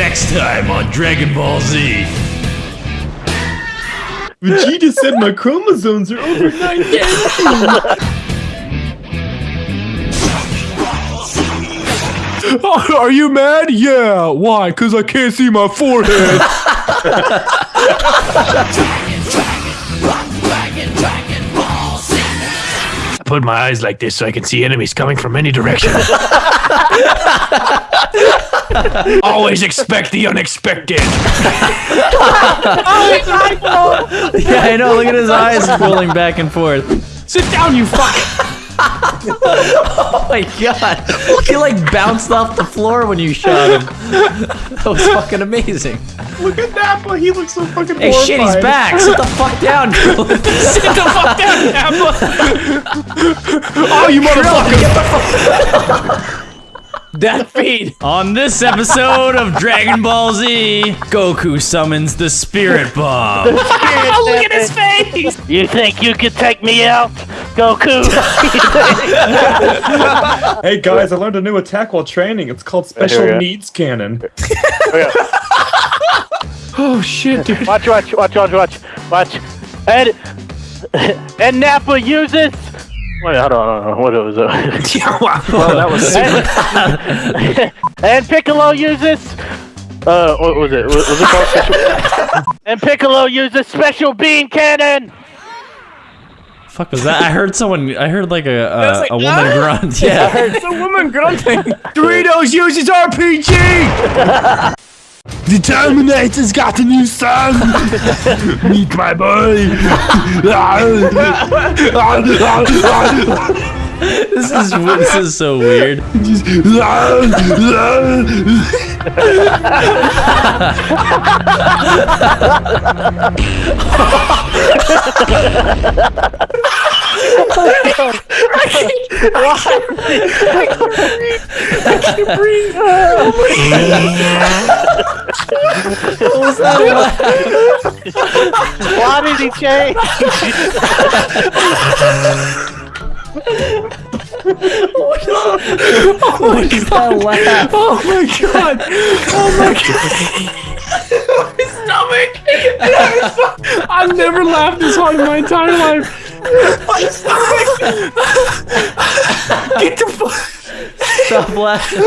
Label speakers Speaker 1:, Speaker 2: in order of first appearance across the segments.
Speaker 1: Next time on Dragon Ball Z.
Speaker 2: Vegeta said my chromosomes are over 19.
Speaker 3: Oh, are you mad? Yeah. Why? Because I can't see my forehead.
Speaker 1: put my eyes like this so I can see enemies coming from any direction. Always expect the unexpected.
Speaker 4: Yeah, I know. Look at his eyes rolling back and forth.
Speaker 3: Sit down, you fuck.
Speaker 4: Oh my god. He like bounced off the floor when you shot him. That was fucking amazing.
Speaker 2: Look at Nappa, he looks so fucking
Speaker 4: Hey
Speaker 2: horrified.
Speaker 4: shit, he's back. Sit the fuck down.
Speaker 3: Sit the fuck down, Nappa. oh, you motherfucker.
Speaker 5: That feed.
Speaker 4: On this episode of Dragon Ball Z, Goku summons the Spirit Bomb.
Speaker 5: Oh look at his face. You think you could take me out, Goku?
Speaker 2: Hey guys, I learned a new attack while training. It's called Special
Speaker 5: Here we go.
Speaker 2: Needs Cannon.
Speaker 3: Oh shit, dude.
Speaker 5: watch, watch, watch, watch, watch, watch. And and Nappa uses. Wait, hold on, hold on. What was it?
Speaker 3: Well, that was
Speaker 5: and Piccolo uses. Uh, what was it? Was was it called special? and Piccolo uses special beam cannon.
Speaker 4: Fuck was that? I heard someone. I heard like a uh,
Speaker 3: like,
Speaker 4: a woman
Speaker 3: "Ah!"
Speaker 4: grunt. Yeah.
Speaker 3: It's a woman grunting. Doritos uses RPG. The Terminator's got a new son. Meet my boy.
Speaker 4: This is this is so weird.
Speaker 5: Why can't breathe. I can't breathe. What was that? Why did he change?
Speaker 4: What is that laugh?
Speaker 3: Oh my god! Oh my god! my stomach! I've never laughed this hard in my entire life. My stomach! Get the fuck!
Speaker 4: Stop laughing.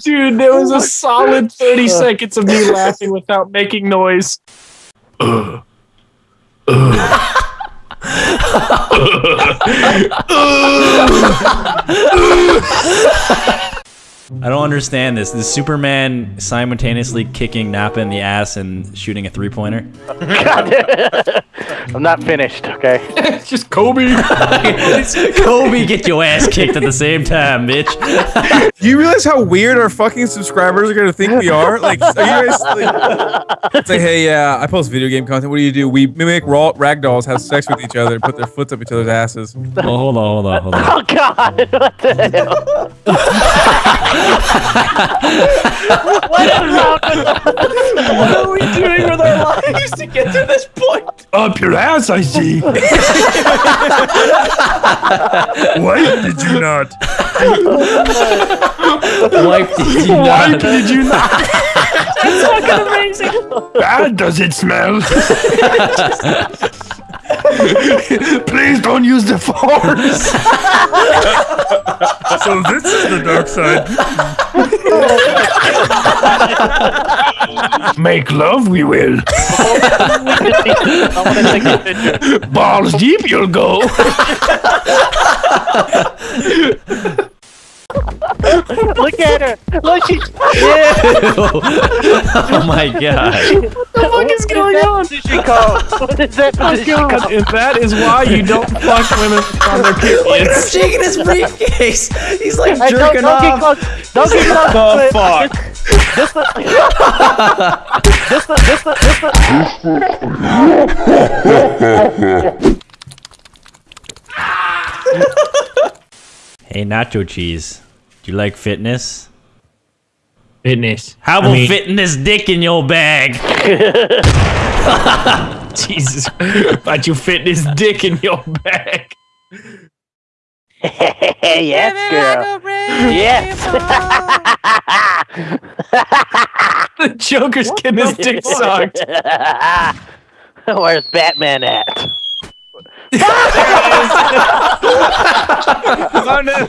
Speaker 3: Dude, there was a oh solid 30 seconds of me laughing without making noise.
Speaker 4: I don't understand this. Is Superman simultaneously kicking Nappa in the ass and shooting a three pointer?
Speaker 5: I'm not finished. Okay.
Speaker 3: It's just Kobe.
Speaker 4: Kobe, get your ass kicked at the same time, bitch.
Speaker 6: Do you realize how weird our fucking subscribers are gonna think we are? Like, are you guys like, it's like, hey, yeah, I post video game content. What do you do? We mimic raw ragdolls have sex with each other, put their foots up each other's asses.
Speaker 4: Oh, hold on, hold on, hold on.
Speaker 5: Oh God! What the hell? What is wrong with
Speaker 3: what are we doing with our lives to get to this point?
Speaker 1: Up your ass, I see.
Speaker 6: Why did you not?
Speaker 4: Why did you
Speaker 3: Why
Speaker 4: not?
Speaker 3: did you not? That's fucking amazing.
Speaker 1: Bad does it smell? Please don't use the force.
Speaker 6: So this is the dark side.
Speaker 1: Make love, we will.
Speaker 5: I want to take a picture.
Speaker 1: Balls deep, you'll go.
Speaker 5: Look at her. Look, she's.
Speaker 4: oh my god.
Speaker 5: What the fuck is going on? Position call. What is that position call?
Speaker 3: And that is why you don't fuck women on their
Speaker 4: He's
Speaker 3: periods.
Speaker 4: shaking his briefcase. He's like
Speaker 5: Hey, don't,
Speaker 4: jerking
Speaker 5: don't get
Speaker 4: off.
Speaker 5: close. Don't get close.
Speaker 2: The
Speaker 5: oh,
Speaker 2: fuck?
Speaker 5: This the. This the. This the. This the.
Speaker 4: Hey, nacho cheese. Do you like fitness?
Speaker 3: Fitness.
Speaker 4: How about I mean, fitting this dick in your bag?
Speaker 3: Jesus, about you fit this dick in your bag.
Speaker 5: yes, girl. Yes.
Speaker 3: the Joker's getting his dick sucked.
Speaker 5: Where's Batman at?
Speaker 6: oh no.